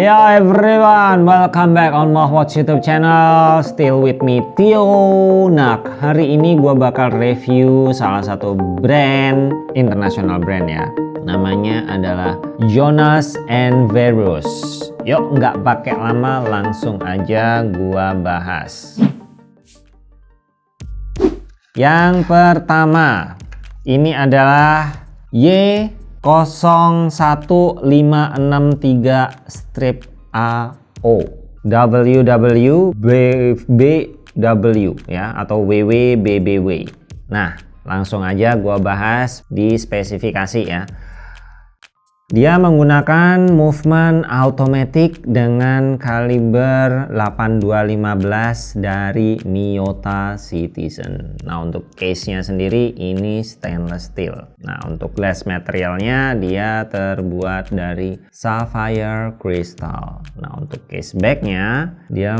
Yo everyone, welcome back on Watch YouTube channel. Still with me Tio Nak. Hari ini gue bakal review salah satu brand International brand ya. Namanya adalah Jonas and Verus. Yuk nggak pakai lama langsung aja gue bahas. Yang pertama Ini adalah Y 01563 strip AO WWBW ya atau WWBBW nah langsung aja gua bahas di spesifikasi ya dia menggunakan movement automatic dengan kaliber 8215 dari Miyota Citizen. Nah untuk case-nya sendiri ini stainless steel. Nah untuk glass materialnya dia terbuat dari sapphire crystal. Nah untuk case back-nya dia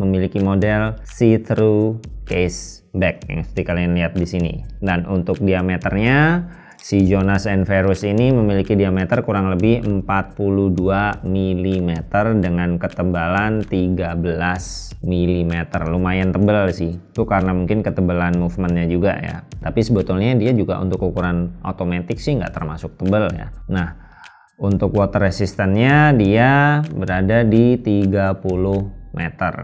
memiliki model see-through case back yang seperti kalian lihat di sini. Dan untuk diameternya Si Jonas Enverus ini memiliki diameter kurang lebih 42 mm dengan ketebalan 13 mm. Lumayan tebal sih. Itu karena mungkin ketebalan movementnya juga ya. Tapi sebetulnya dia juga untuk ukuran otomatis sih nggak termasuk tebal ya. Nah, untuk water resistance-nya dia berada di 30 meter.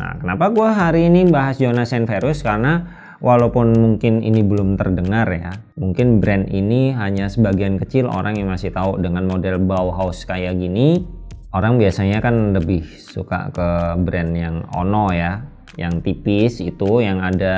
Nah, kenapa gua hari ini bahas Jonas Enverus? Karena walaupun mungkin ini belum terdengar ya mungkin brand ini hanya sebagian kecil orang yang masih tahu. Dengan model Bauhaus kayak gini orang biasanya kan lebih suka ke brand yang Ono ya. Yang tipis itu yang ada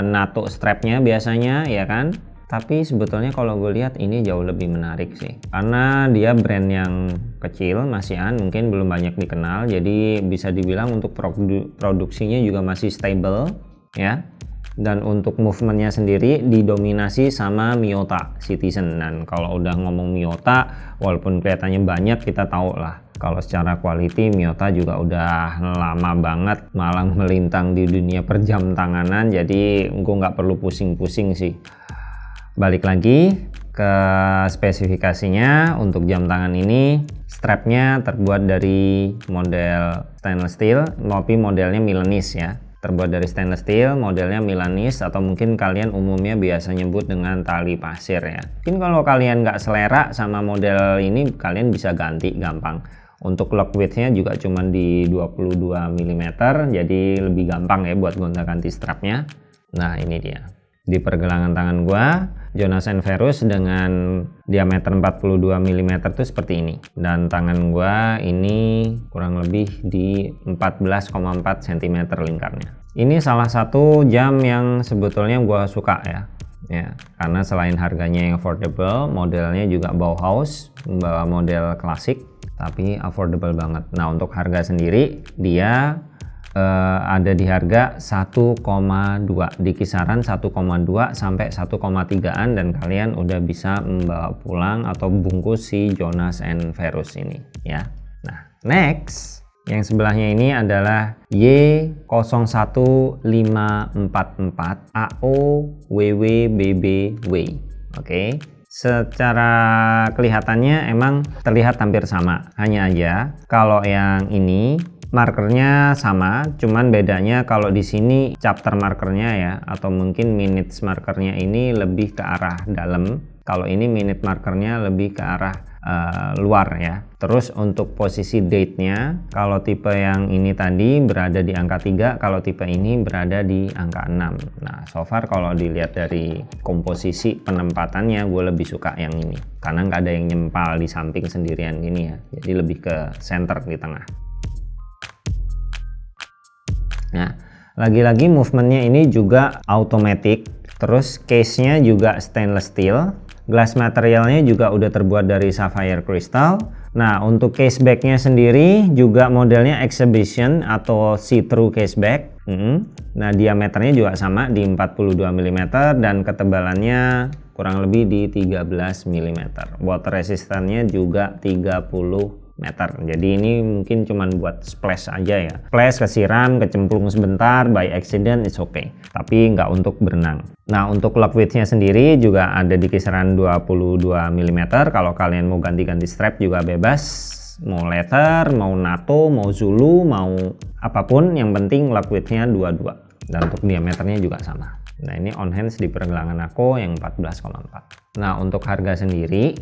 nato strapnya biasanya ya kan? Tapi sebetulnya kalau gue lihat ini jauh lebih menarik sih. Karena dia brand yang kecil masihan mungkin belum banyak dikenal. Jadi bisa dibilang untuk produ produksinya juga masih stable ya dan untuk movementnya sendiri didominasi sama Miyota Citizen. Dan kalau udah ngomong Miyota walaupun kelihatannya banyak kita tahu lah. Kalau secara quality Miyota juga udah lama banget malah melintang di dunia perjam tanganan jadi gue nggak perlu pusing-pusing sih. Balik lagi ke spesifikasinya. Untuk jam tangan ini strapnya terbuat dari model stainless steel tapi modelnya Milanese ya terbuat dari stainless steel modelnya Milanese atau mungkin kalian umumnya biasa nyebut dengan tali pasir ya. Mungkin kalau kalian nggak selera sama model ini kalian bisa ganti gampang. Untuk lock widthnya juga cuma di 22 mm jadi lebih gampang ya buat gonta ganti strapnya. Nah ini dia. Di pergelangan tangan gua Jonas Verus dengan diameter 42 mm itu seperti ini. Dan tangan gua ini kurang lebih di 14,4 cm lingkarnya. Ini salah satu jam yang sebetulnya gua suka ya. Ya karena selain harganya yang affordable modelnya juga Bauhaus model klasik tapi affordable banget. Nah untuk harga sendiri dia uh, ada di harga 1,2 di kisaran 1,2 sampai 1,3an dan kalian udah bisa membawa pulang atau bungkus si Jonas and Verus ini ya nah next yang sebelahnya ini adalah Y01544 AOWWBBW oke okay? secara kelihatannya emang terlihat hampir sama hanya aja kalau yang ini markernya sama cuman bedanya kalau di sini chapter markernya ya atau mungkin minutes markernya ini lebih ke arah dalam. Kalau ini minute markernya lebih ke arah uh, luar ya. Terus untuk posisi date nya kalau tipe yang ini tadi berada di angka 3 kalau tipe ini berada di angka 6 nah so far kalau dilihat dari komposisi penempatannya gue lebih suka yang ini. Karena nggak ada yang nyempal di samping sendirian gini ya. Jadi lebih ke center di tengah Nah, lagi-lagi movementnya ini juga automatic, terus case-nya juga stainless steel, glass materialnya juga udah terbuat dari sapphire crystal. Nah, untuk case back-nya sendiri juga modelnya exhibition atau see-through case back. Hmm. Nah, diameternya juga sama di 42 mm dan ketebalannya kurang lebih di 13 mm. Water resistance-nya juga 30 meter. Jadi ini mungkin cuman buat splash aja ya. Splash kesiram kecemplung sebentar by accident it's okay. Tapi nggak untuk berenang. Nah untuk lock widthnya sendiri juga ada di kisaran 22 mm kalau kalian mau ganti-ganti strap juga bebas. Mau letter mau nato mau zulu mau apa pun yang penting liquidnya 22 dan untuk diameternya juga sama. Nah ini on hands di pergelangan aku yang 14,4 nah untuk harga sendiri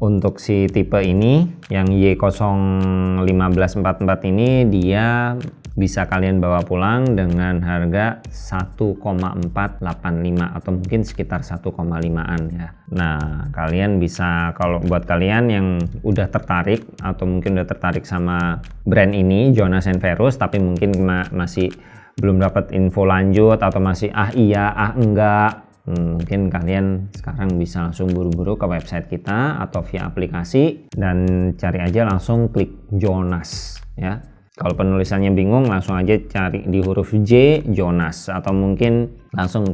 untuk si tipe ini yang Y01544 ini dia bisa kalian bawa pulang dengan harga 1,485 atau mungkin sekitar 1,5an ya. Nah kalian bisa kalau buat kalian yang udah tertarik atau mungkin udah tertarik sama brand ini Jonas Verus tapi mungkin ma masih belum dapat info lanjut atau masih ah iya ah enggak mungkin kalian sekarang bisa langsung buru-buru ke website kita atau via aplikasi dan cari aja langsung klik Jonas ya kalau penulisannya bingung langsung aja cari di huruf J Jonas atau mungkin langsung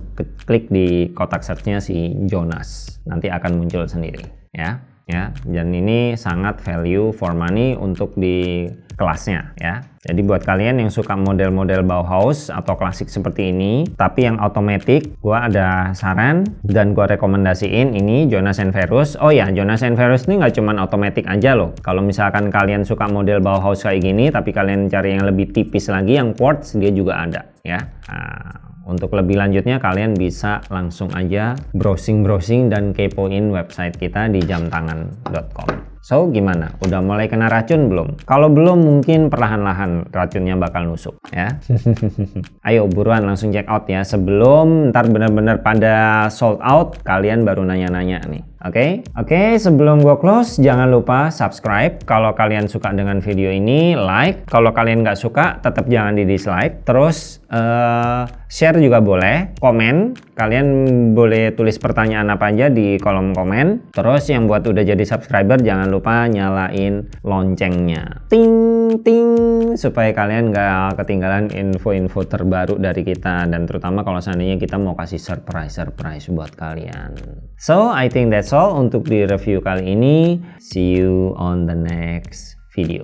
klik di kotak searchnya si Jonas. Nanti akan muncul sendiri ya. Ya, dan ini sangat value for money untuk di kelasnya ya. Jadi buat kalian yang suka model-model Bauhaus atau klasik seperti ini, tapi yang otomatis, gua ada saran dan gua rekomendasiin ini Jonas Verus. Oh ya, Jonas Verus ini nggak cuma otomatis aja loh. Kalau misalkan kalian suka model Bauhaus kayak gini, tapi kalian cari yang lebih tipis lagi, yang quartz dia juga ada ya. Nah, untuk lebih lanjutnya kalian bisa langsung aja browsing-browsing dan kepoin website kita di jamtangan.com. So gimana? Udah mulai kena racun belum? Kalau belum mungkin perlahan-lahan racunnya bakal nusuk ya. Ayo buruan langsung check out ya sebelum ntar bener-bener pada sold out kalian baru nanya-nanya nih. Oke, okay? oke. Okay, sebelum gua close, jangan lupa subscribe. Kalau kalian suka dengan video ini, like. Kalau kalian nggak suka, tetap jangan di dislike. Terus uh, share juga boleh. Komen, kalian boleh tulis pertanyaan apa aja di kolom komen. Terus yang buat udah jadi subscriber, jangan lupa nyalain loncengnya. Ting, ting, supaya kalian nggak ketinggalan info-info terbaru dari kita. Dan terutama kalau seandainya kita mau kasih surprise-surprise buat kalian. So, I think that's all untuk di review kali ini. See you on the next video.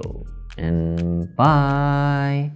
And bye!